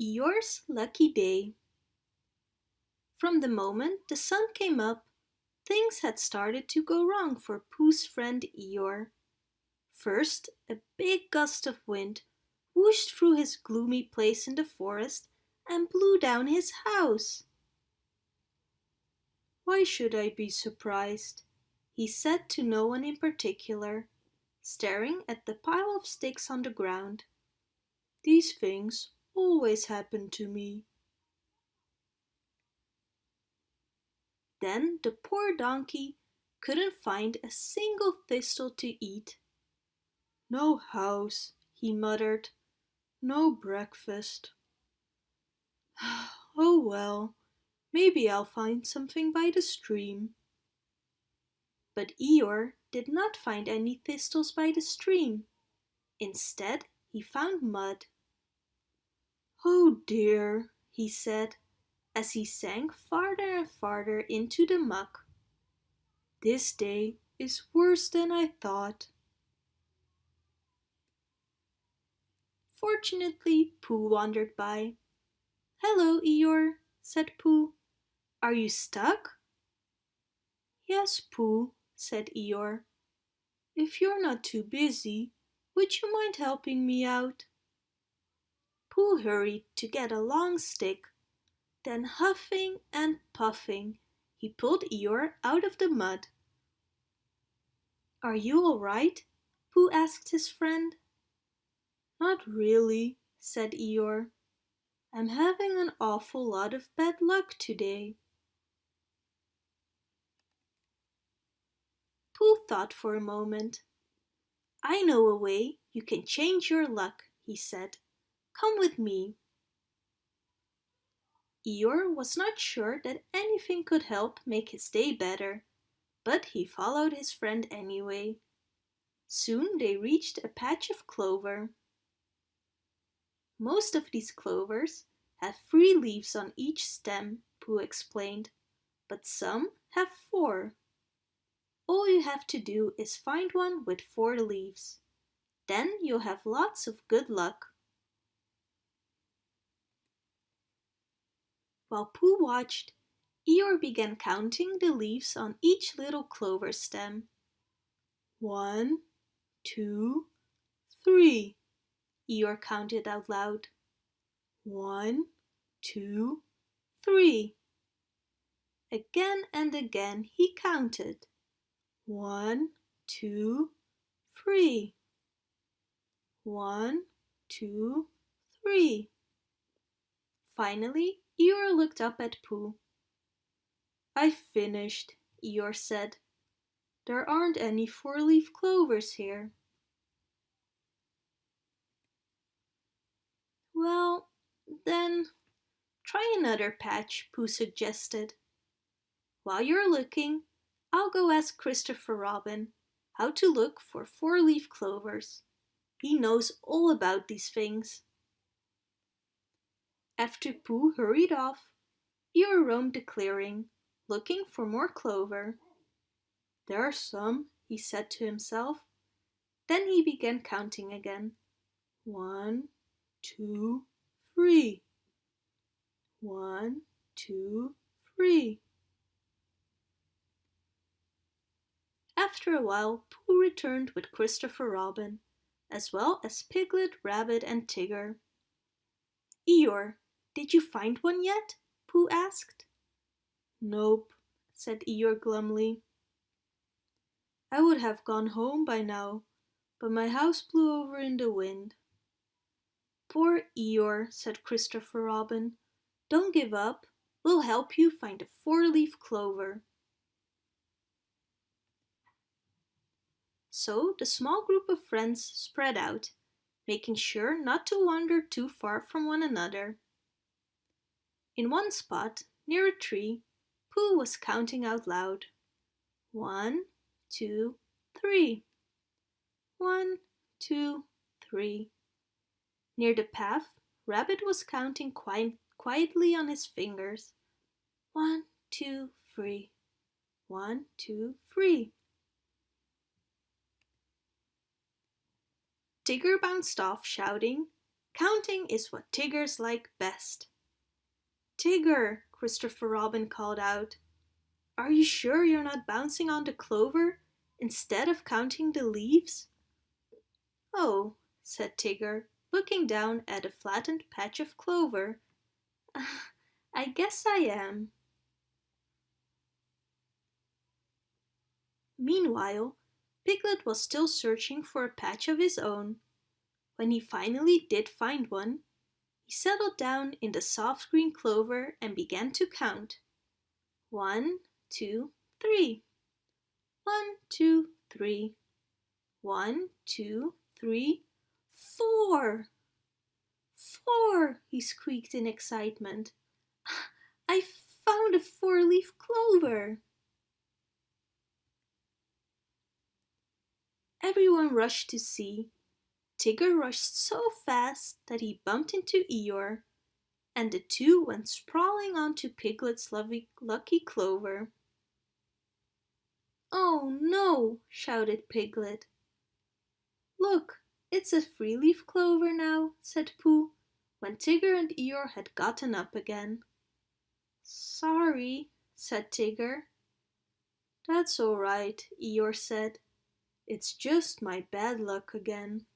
Eeyore's Lucky Day From the moment the sun came up, things had started to go wrong for Pooh's friend Eeyore. First, a big gust of wind whooshed through his gloomy place in the forest and blew down his house. Why should I be surprised? he said to no one in particular, staring at the pile of sticks on the ground. These things always happen to me. Then the poor donkey couldn't find a single thistle to eat. No house, he muttered. No breakfast. Oh well, maybe I'll find something by the stream. But Eeyore did not find any thistles by the stream. Instead, he found mud. Oh dear, he said, as he sank farther and farther into the muck. This day is worse than I thought. Fortunately, Pooh wandered by. Hello, Eeyore, said Pooh. Are you stuck? Yes, Pooh, said Eeyore. If you're not too busy, would you mind helping me out? Pooh hurried to get a long stick. Then huffing and puffing, he pulled Eeyore out of the mud. Are you all right? Pooh asked his friend. Not really, said Eeyore. I'm having an awful lot of bad luck today. Pooh thought for a moment. I know a way you can change your luck, he said. Come with me. Eeyore was not sure that anything could help make his day better, but he followed his friend anyway. Soon they reached a patch of clover. Most of these clovers have three leaves on each stem, Pooh explained, but some have four. All you have to do is find one with four leaves. Then you'll have lots of good luck. While Pooh watched, Eeyore began counting the leaves on each little clover stem. One, two, three, Eeyore counted out loud. One, two, three. Again and again he counted. One, two, three. One, two, three. Finally, Eeyore looked up at Pooh. I've finished, Eeyore said. There aren't any four-leaf clovers here. Well, then try another patch, Pooh suggested. While you're looking, I'll go ask Christopher Robin how to look for four-leaf clovers. He knows all about these things. After Pooh hurried off, Eeyore roamed the clearing, looking for more clover. There are some, he said to himself. Then he began counting again. One, two, three. One, two, three. After a while, Pooh returned with Christopher Robin, as well as Piglet, Rabbit and Tigger. Eeyore, did you find one yet? Pooh asked. Nope, said Eeyore glumly. I would have gone home by now, but my house blew over in the wind. Poor Eeyore, said Christopher Robin. Don't give up. We'll help you find a four-leaf clover. So the small group of friends spread out, making sure not to wander too far from one another. In one spot, near a tree, Pooh was counting out loud. One, two, three. One, two, three. Near the path, Rabbit was counting quiet, quietly on his fingers. One, two, three. One, two, three. Tigger bounced off, shouting, Counting is what Tiggers like best. Tigger, Christopher Robin called out. Are you sure you're not bouncing on the clover instead of counting the leaves? Oh, said Tigger, looking down at a flattened patch of clover. Ah, I guess I am. Meanwhile, Piglet was still searching for a patch of his own. When he finally did find one, he settled down in the soft green clover and began to count. One, two, three. One, two, three. One, two, three, four. Four, he squeaked in excitement. I found a four-leaf clover. Everyone rushed to see. Tigger rushed so fast that he bumped into Eeyore, and the two went sprawling onto Piglet's lucky clover. Oh no, shouted Piglet. Look, it's a three-leaf clover now, said Pooh, when Tigger and Eeyore had gotten up again. Sorry, said Tigger. That's all right, Eeyore said. It's just my bad luck again.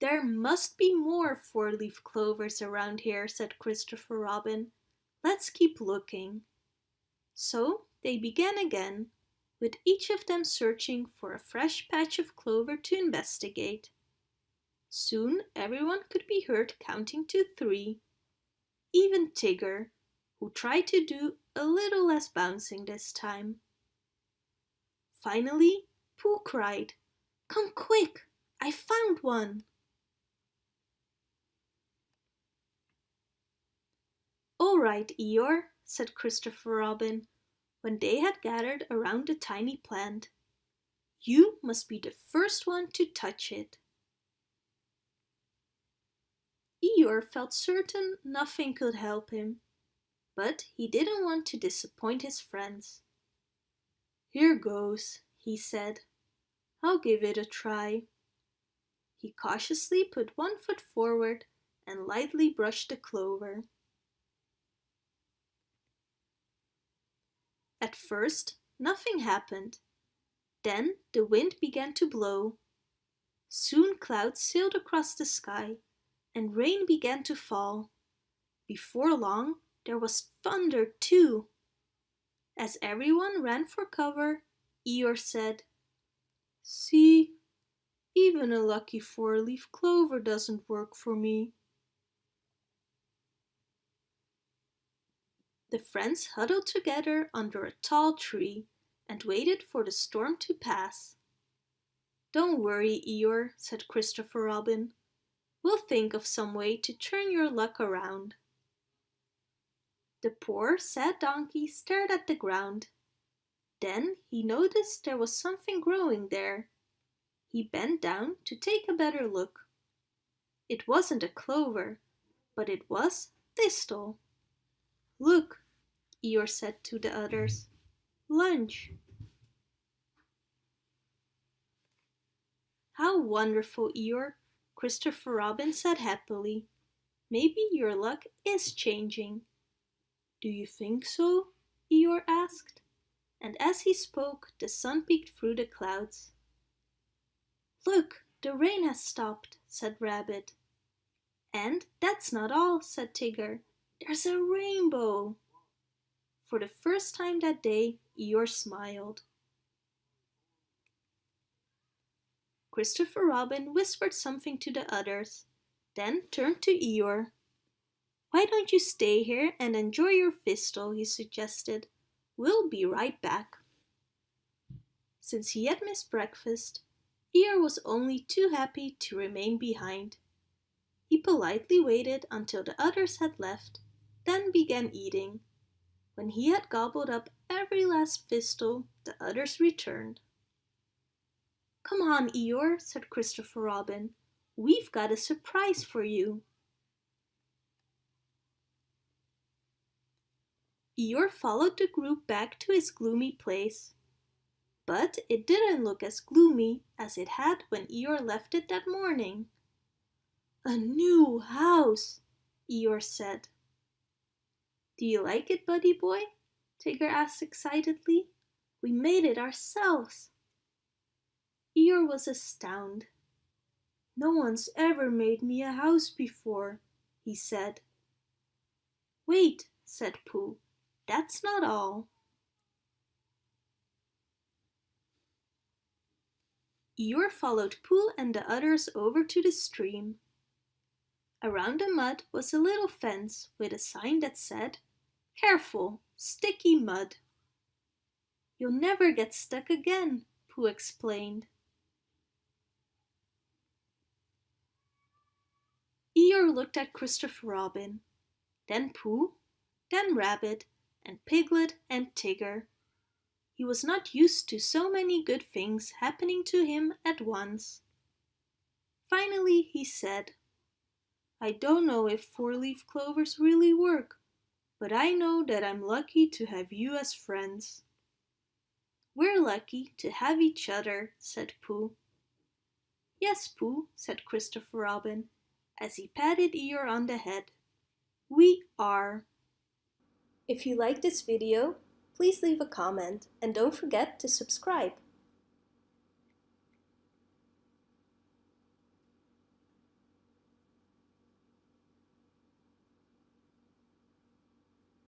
There must be more four-leaf clovers around here, said Christopher Robin. Let's keep looking. So they began again, with each of them searching for a fresh patch of clover to investigate. Soon everyone could be heard counting to three. Even Tigger, who tried to do a little less bouncing this time. Finally, Pooh cried, Come quick, I found one! All right, Eeyore, said Christopher Robin, when they had gathered around the tiny plant. You must be the first one to touch it. Eeyore felt certain nothing could help him, but he didn't want to disappoint his friends. Here goes, he said. I'll give it a try. He cautiously put one foot forward and lightly brushed the clover. At first, nothing happened. Then the wind began to blow. Soon clouds sailed across the sky and rain began to fall. Before long, there was thunder too. As everyone ran for cover, Eeyore said, See, even a lucky four-leaf clover doesn't work for me. The friends huddled together under a tall tree and waited for the storm to pass. Don't worry, Eeyore, said Christopher Robin. We'll think of some way to turn your luck around. The poor, sad donkey stared at the ground. Then he noticed there was something growing there. He bent down to take a better look. It wasn't a clover, but it was thistle. Look, Eeyore said to the others. Lunch. How wonderful, Eeyore, Christopher Robin said happily. Maybe your luck is changing. Do you think so? Eeyore asked. And as he spoke, the sun peeked through the clouds. Look, the rain has stopped, said Rabbit. And that's not all, said Tigger. There's a rainbow. For the first time that day, Eeyore smiled. Christopher Robin whispered something to the others, then turned to Eeyore. Why don't you stay here and enjoy your thistle, he suggested. We'll be right back. Since he had missed breakfast, Eeyore was only too happy to remain behind. He politely waited until the others had left, then began eating. When he had gobbled up every last thistle, the others returned. Come on, Eeyore, said Christopher Robin. We've got a surprise for you. Eeyore followed the group back to his gloomy place. But it didn't look as gloomy as it had when Eeyore left it that morning. A new house, Eeyore said. Do you like it, Buddy Boy? Tigger asked excitedly. We made it ourselves. Eeyore was astounded. No one's ever made me a house before, he said. Wait, said Pooh, that's not all. Eeyore followed Pooh and the others over to the stream. Around the mud was a little fence with a sign that said, Careful, sticky mud. You'll never get stuck again, Pooh explained. Eeyore looked at Christopher Robin, then Pooh, then Rabbit, and Piglet and Tigger. He was not used to so many good things happening to him at once. Finally he said, I don't know if four-leaf clovers really work, but I know that I'm lucky to have you as friends. We're lucky to have each other, said Pooh. Yes, Pooh, said Christopher Robin, as he patted Eeyore on the head. We are. If you like this video, please leave a comment and don't forget to subscribe.